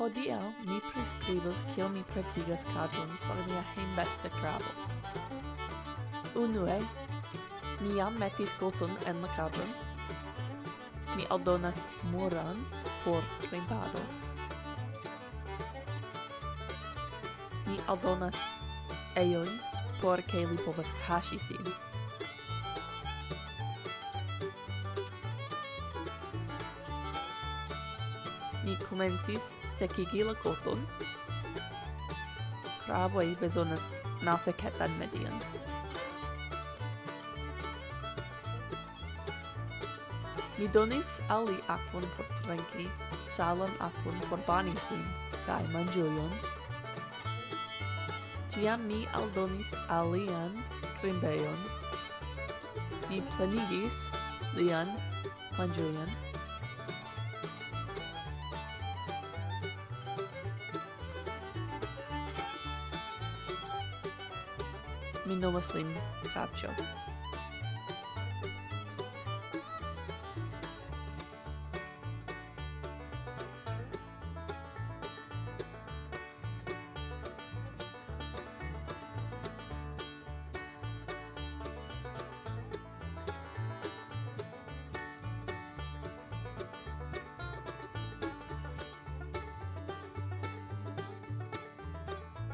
Hodiaŭ mi priskribos kiel mi praktikas kadon por mia hejmbesta krabo. Unue, mi jam metis koton en la kadon. Mi aldonas muran por krempado. Mi aldonas ejojn por ke li povas kaŝi sin. mi comencis secigi la coton. Craboi besonas malsecetan median. Mi donis al li aquon por tranqui, salan aquon por bani sin, kai mangiuion. Tiam mi aldonis alian crimbeion. Mi plenigis lian manjulion Minnow Muslim Fab